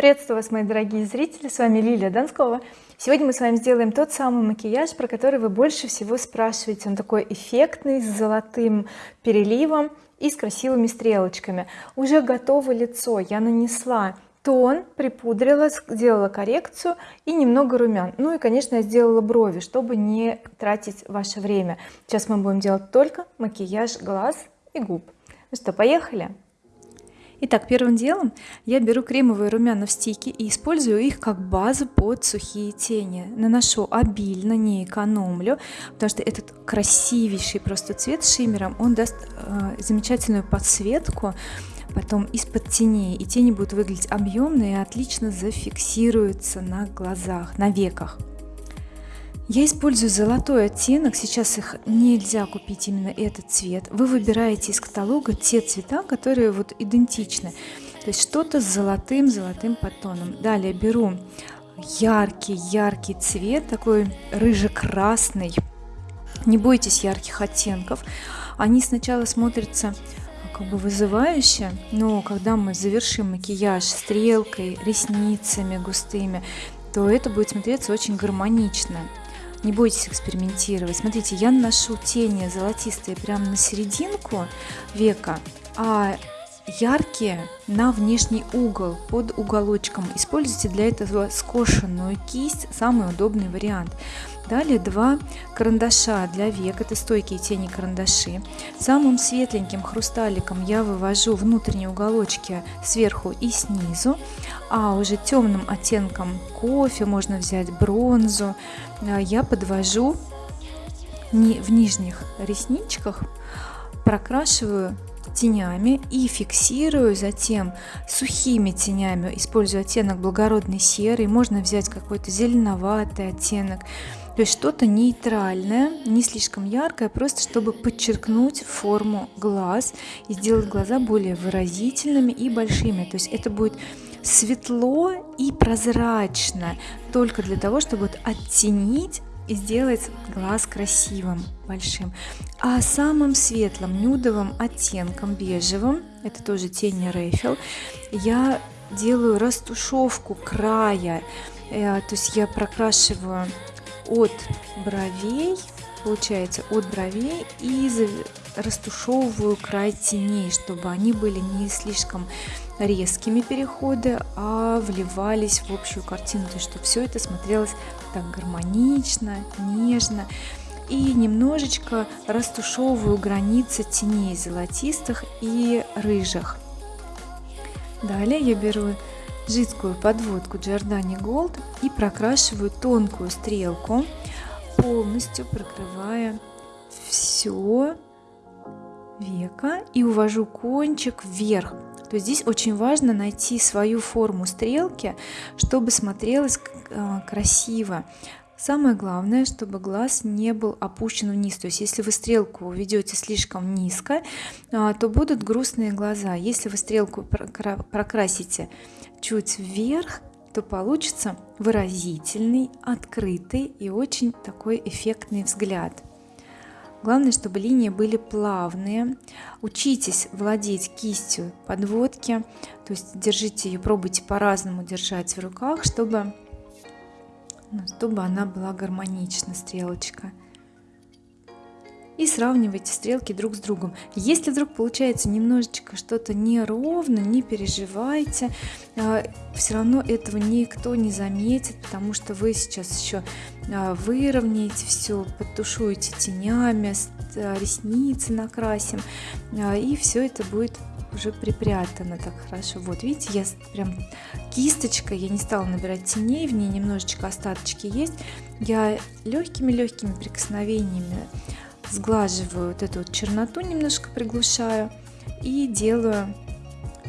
приветствую вас мои дорогие зрители с вами Лилия Донскова сегодня мы с вами сделаем тот самый макияж про который вы больше всего спрашиваете. Он такой эффектный с золотым переливом и с красивыми стрелочками. Уже готово лицо. Я нанесла тон припудрила сделала коррекцию и немного румян. Ну и конечно я сделала брови чтобы не тратить ваше время. Сейчас мы будем делать только макияж глаз и губ. Ну что поехали Итак, первым делом я беру кремовые румяна в стике и использую их как базу под сухие тени. Наношу обильно, не экономлю, потому что этот красивейший просто цвет с шиммером, он даст э, замечательную подсветку потом из-под теней и тени будут выглядеть объемные и отлично зафиксируются на глазах на веках я использую золотой оттенок сейчас их нельзя купить именно этот цвет. Вы выбираете из каталога те цвета которые вот идентичны. То есть что-то с золотым золотым подтоном. Далее беру яркий яркий цвет такой рыже-красный. Не бойтесь ярких оттенков. Они сначала смотрятся как бы вызывающе но когда мы завершим макияж стрелкой ресницами густыми то это будет смотреться очень гармонично не бойтесь экспериментировать. Смотрите я наношу тени золотистые прямо на серединку века а яркие на внешний угол под уголочком. Используйте для этого скошенную кисть самый удобный вариант. Далее два карандаша для век. Это стойкие тени карандаши. Самым светленьким хрусталиком я вывожу внутренние уголочки сверху и снизу. А уже темным оттенком кофе можно взять бронзу. А, я подвожу в нижних ресничках прокрашиваю тенями и фиксирую затем сухими тенями использую оттенок благородный серый можно взять какой-то зеленоватый оттенок то есть что-то нейтральное не слишком яркое просто чтобы подчеркнуть форму глаз и сделать глаза более выразительными и большими. То есть это будет светло и прозрачно только для того чтобы оттенить и сделать глаз красивым большим. А самым светлым нюдовым оттенком бежевым это тоже тень Рейфел я делаю растушевку края. Э, то есть я прокрашиваю от бровей получается от бровей и растушевываю край теней чтобы они были не слишком резкими переходы а вливались в общую картину. То есть чтобы все это смотрелось так гармонично нежно. И немножечко растушевываю границы теней золотистых и рыжих. Далее я беру жидкую подводку Giordani Gold и прокрашиваю тонкую стрелку полностью прокрывая все века и увожу кончик вверх. То здесь очень важно найти свою форму стрелки чтобы смотрелось э, красиво. Самое главное чтобы глаз не был опущен вниз. То есть если вы стрелку ведете слишком низко э, то будут грустные глаза. Если вы стрелку прокрасите чуть вверх то получится выразительный открытый и очень такой эффектный взгляд главное чтобы линии были плавные. Учитесь владеть кистью подводки то есть держите ее пробуйте по-разному держать в руках чтобы ну, чтобы она была гармонична стрелочка и сравнивайте стрелки друг с другом. Если вдруг получается немножечко что-то неровно не переживайте а, все равно этого никто не заметит потому что вы сейчас еще а, выровняете все подтушуете тенями а, ресницы накрасим и все это будет уже припрятано так хорошо. Вот видите я прям кисточкой я не стала набирать теней в ней немножечко остаточки есть. Я легкими легкими прикосновениями сглаживаю вот эту вот черноту немножко приглушаю и делаю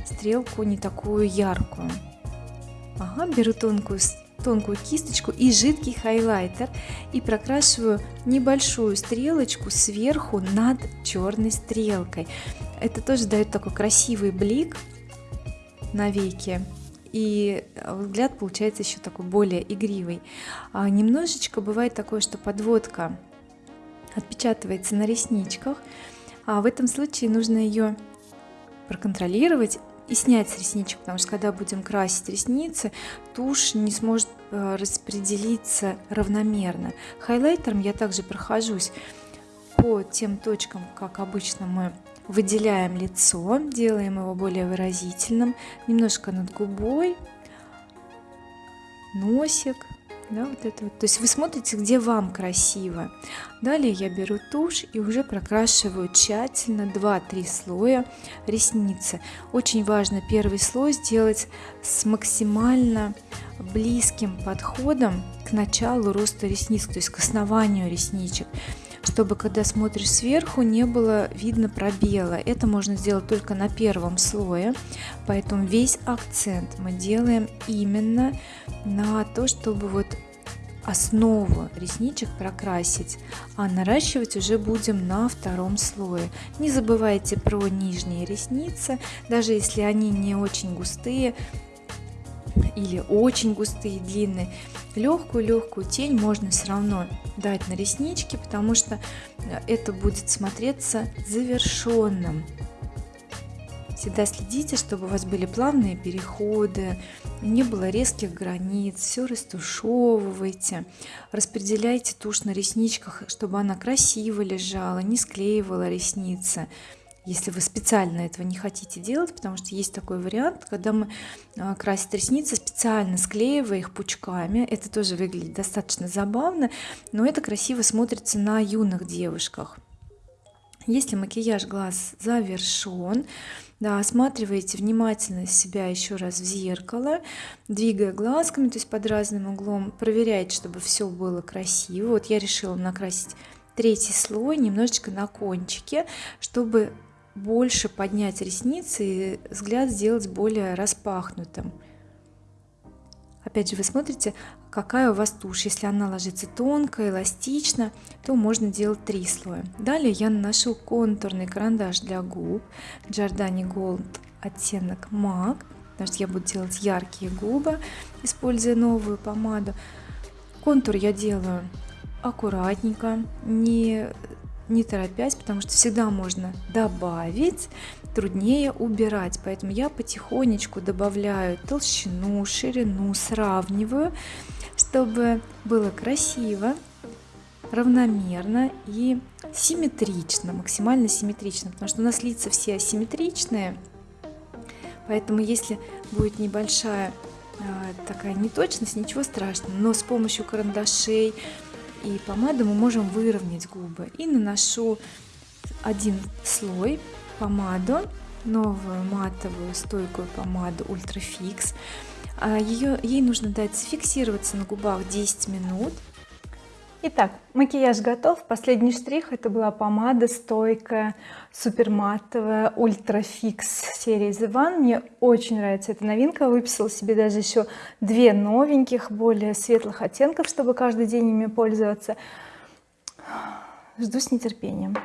стрелку не такую яркую. Ага, беру тонкую тонкую кисточку и жидкий хайлайтер и прокрашиваю небольшую стрелочку сверху над черной стрелкой. Это тоже дает такой красивый блик на веке и взгляд получается еще такой более игривый. А немножечко бывает такое что подводка отпечатывается на ресничках а в этом случае нужно ее проконтролировать и снять с ресничек потому что когда будем красить ресницы тушь не сможет э, распределиться равномерно. Хайлайтером я также прохожусь по тем точкам как обычно мы выделяем лицо делаем его более выразительным немножко над губой носик да, вот это вот. то есть вы смотрите где вам красиво. Далее я беру тушь и уже прокрашиваю тщательно 2-3 слоя ресницы. Очень важно первый слой сделать с максимально близким подходом к началу роста ресниц то есть к основанию ресничек чтобы когда смотришь сверху не было видно пробела. Это можно сделать только на первом слое. Поэтому весь акцент мы делаем именно на то чтобы вот основу ресничек прокрасить а наращивать уже будем на втором слое. Не забывайте про нижние ресницы. Даже если они не очень густые или очень густые длинные. Легкую легкую тень можно все равно дать на реснички потому что это будет смотреться завершенным всегда следите чтобы у вас были плавные переходы не было резких границ все растушевывайте распределяйте тушь на ресничках чтобы она красиво лежала не склеивала ресницы если вы специально этого не хотите делать потому что есть такой вариант когда мы а, красим ресницы специально склеивая их пучками. Это тоже выглядит достаточно забавно но это красиво смотрится на юных девушках. Если макияж глаз завершен да, осматриваете внимательно себя еще раз в зеркало двигая глазками то есть под разным углом проверяйте чтобы все было красиво. Вот я решила накрасить третий слой немножечко на кончике чтобы больше поднять ресницы и взгляд сделать более распахнутым. Опять же вы смотрите какая у вас тушь. Если она ложится тонко эластично то можно делать три слоя. Далее я наношу контурный карандаш для губ. Giordani Gold оттенок MAC потому что я буду делать яркие губы используя новую помаду. Контур я делаю аккуратненько не не торопясь потому что всегда можно добавить труднее убирать. Поэтому я потихонечку добавляю толщину ширину сравниваю чтобы было красиво равномерно и симметрично максимально симметрично. Потому что у нас лица все асимметричные поэтому если будет небольшая а, такая неточность ничего страшного. Но с помощью карандашей и помады мы можем выровнять губы. И наношу один слой помаду новую матовую стойкую помаду Ультра Фикс ее ей нужно дать фиксироваться на губах 10 минут Итак, макияж готов. Последний штрих это была помада стойкая, супер матовая, ультра фикс серии The One. Мне очень нравится эта новинка. Выписала себе даже еще две новеньких, более светлых оттенков, чтобы каждый день ими пользоваться. Жду с нетерпением.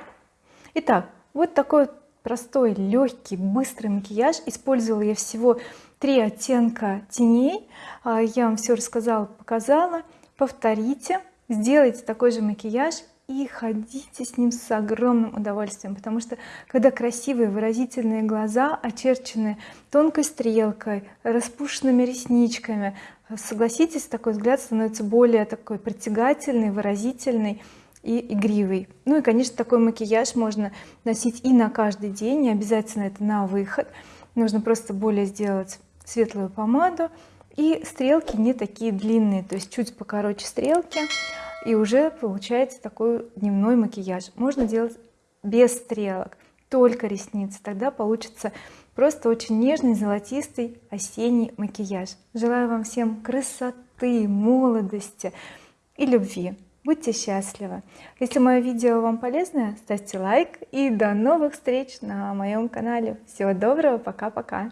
Итак, вот такой простой, легкий, быстрый макияж. Использовала я всего три оттенка теней. А, я вам все рассказала, показала. Повторите сделайте такой же макияж и ходите с ним с огромным удовольствием потому что когда красивые выразительные глаза очерчены тонкой стрелкой распушенными ресничками согласитесь такой взгляд становится более такой притягательный выразительный и игривый. Ну и конечно такой макияж можно носить и на каждый день не обязательно это на выход. Нужно просто более сделать светлую помаду и стрелки не такие длинные то есть чуть покороче стрелки и уже получается такой дневной макияж. Можно делать без стрелок только ресницы. Тогда получится просто очень нежный золотистый осенний макияж. Желаю вам всем красоты молодости и любви. Будьте счастливы! Если мое видео вам полезное ставьте лайк и до новых встреч на моем канале. Всего доброго пока пока